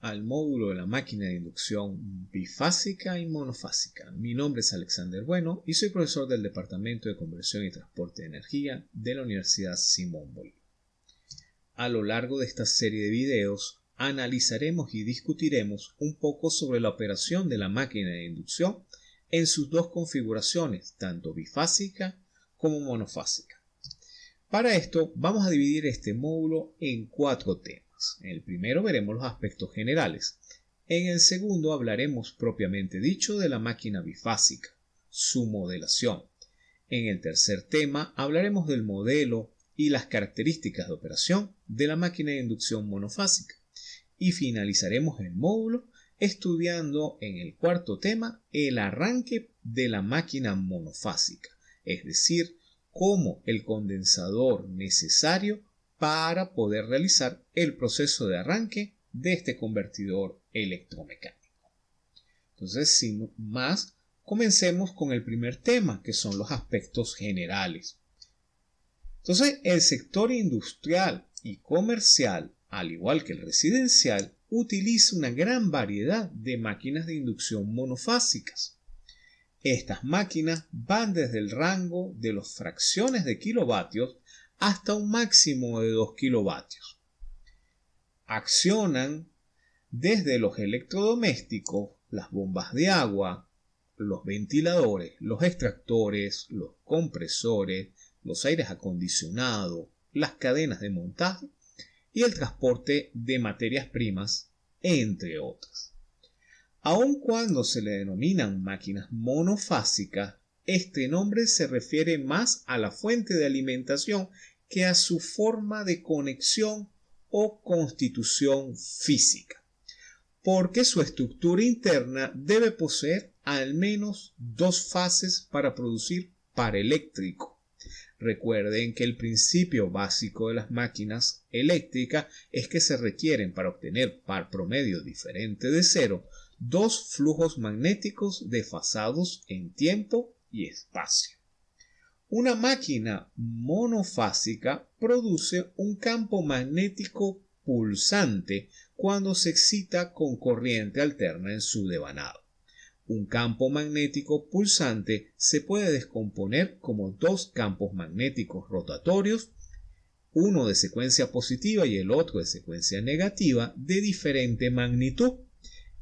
Al módulo de la máquina de inducción bifásica y monofásica. Mi nombre es Alexander Bueno y soy profesor del Departamento de Conversión y Transporte de Energía de la Universidad Simón Bolívar. A lo largo de esta serie de videos analizaremos y discutiremos un poco sobre la operación de la máquina de inducción en sus dos configuraciones, tanto bifásica como monofásica. Para esto vamos a dividir este módulo en cuatro temas. En el primero veremos los aspectos generales. En el segundo hablaremos propiamente dicho de la máquina bifásica, su modelación. En el tercer tema hablaremos del modelo y las características de operación de la máquina de inducción monofásica. Y finalizaremos el módulo estudiando en el cuarto tema el arranque de la máquina monofásica, es decir, cómo el condensador necesario para poder realizar el proceso de arranque de este convertidor electromecánico. Entonces, sin más, comencemos con el primer tema, que son los aspectos generales. Entonces, el sector industrial y comercial, al igual que el residencial, utiliza una gran variedad de máquinas de inducción monofásicas. Estas máquinas van desde el rango de los fracciones de kilovatios hasta un máximo de 2 kilovatios. Accionan desde los electrodomésticos, las bombas de agua, los ventiladores, los extractores, los compresores, los aires acondicionados, las cadenas de montaje y el transporte de materias primas, entre otras. Aun cuando se le denominan máquinas monofásicas, este nombre se refiere más a la fuente de alimentación que a su forma de conexión o constitución física, porque su estructura interna debe poseer al menos dos fases para producir par eléctrico. Recuerden que el principio básico de las máquinas eléctricas es que se requieren para obtener par promedio diferente de cero dos flujos magnéticos desfasados en tiempo y espacio. Una máquina monofásica produce un campo magnético pulsante cuando se excita con corriente alterna en su devanado. Un campo magnético pulsante se puede descomponer como dos campos magnéticos rotatorios, uno de secuencia positiva y el otro de secuencia negativa, de diferente magnitud,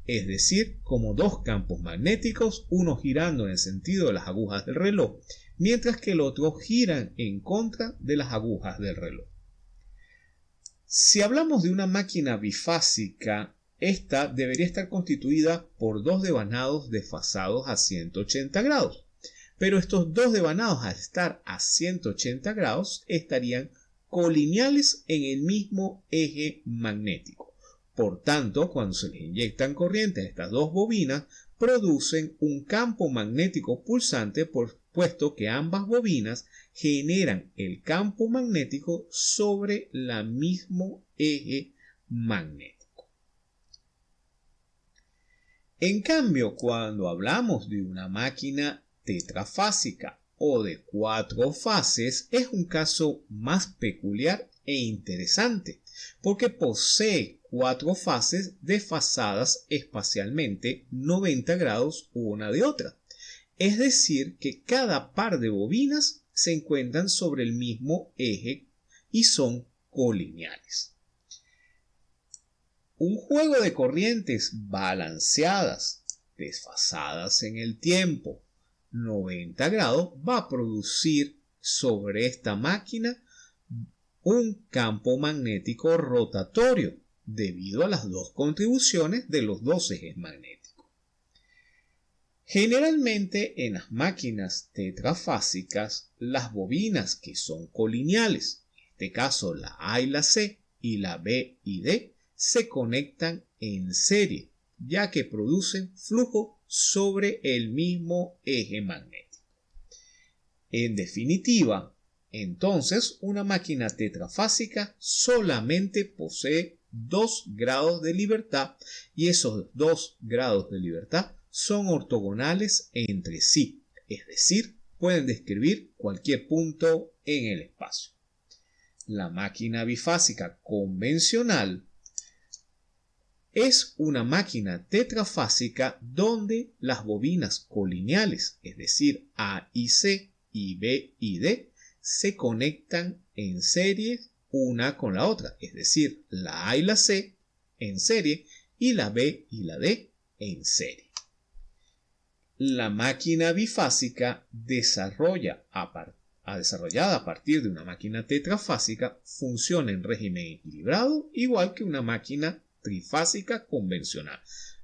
es decir, como dos campos magnéticos, uno girando en el sentido de las agujas del reloj mientras que el otro gira en contra de las agujas del reloj. Si hablamos de una máquina bifásica, esta debería estar constituida por dos devanados desfasados a 180 grados. Pero estos dos devanados al estar a 180 grados estarían colineales en el mismo eje magnético. Por tanto, cuando se les inyectan corrientes a estas dos bobinas, producen un campo magnético pulsante por puesto que ambas bobinas generan el campo magnético sobre el mismo eje magnético. En cambio, cuando hablamos de una máquina tetrafásica o de cuatro fases, es un caso más peculiar e interesante, porque posee cuatro fases desfasadas espacialmente 90 grados una de otra es decir, que cada par de bobinas se encuentran sobre el mismo eje y son colineales. Un juego de corrientes balanceadas, desfasadas en el tiempo, 90 grados, va a producir sobre esta máquina un campo magnético rotatorio debido a las dos contribuciones de los dos ejes magnéticos. Generalmente en las máquinas tetrafásicas, las bobinas que son colineales, en este caso la A y la C y la B y D, se conectan en serie, ya que producen flujo sobre el mismo eje magnético. En definitiva, entonces una máquina tetrafásica solamente posee dos grados de libertad y esos dos grados de libertad son ortogonales entre sí, es decir, pueden describir cualquier punto en el espacio. La máquina bifásica convencional es una máquina tetrafásica donde las bobinas colineales, es decir, A y C y B y D, se conectan en serie una con la otra, es decir, la A y la C en serie y la B y la D en serie. La máquina bifásica desarrolla desarrollada a partir de una máquina tetrafásica funciona en régimen equilibrado igual que una máquina trifásica convencional.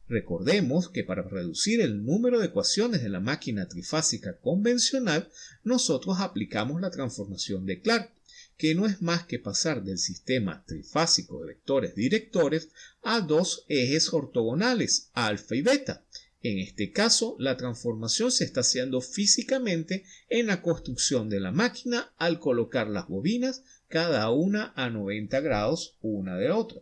Recordemos que para reducir el número de ecuaciones de la máquina trifásica convencional, nosotros aplicamos la transformación de Clark, que no es más que pasar del sistema trifásico de vectores directores a dos ejes ortogonales, alfa y beta. En este caso, la transformación se está haciendo físicamente en la construcción de la máquina al colocar las bobinas cada una a 90 grados una de otra.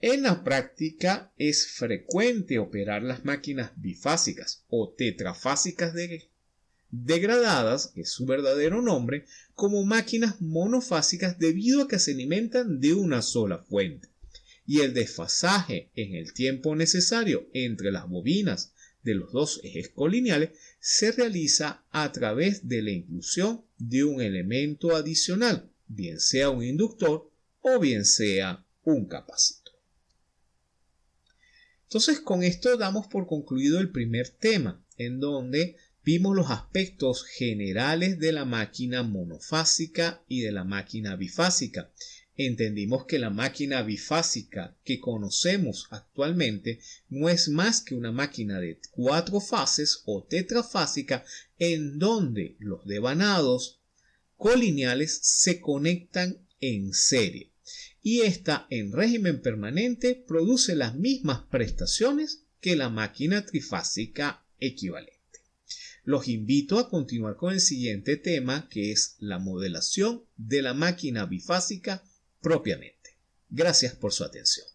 En la práctica es frecuente operar las máquinas bifásicas o tetrafásicas degradadas, que es su verdadero nombre, como máquinas monofásicas debido a que se alimentan de una sola fuente. Y el desfasaje en el tiempo necesario entre las bobinas de los dos ejes colineales se realiza a través de la inclusión de un elemento adicional, bien sea un inductor o bien sea un capacitor. Entonces con esto damos por concluido el primer tema, en donde vimos los aspectos generales de la máquina monofásica y de la máquina bifásica. Entendimos que la máquina bifásica que conocemos actualmente no es más que una máquina de cuatro fases o tetrafásica en donde los devanados colineales se conectan en serie y esta en régimen permanente produce las mismas prestaciones que la máquina trifásica equivalente. Los invito a continuar con el siguiente tema que es la modelación de la máquina bifásica propiamente. Gracias por su atención.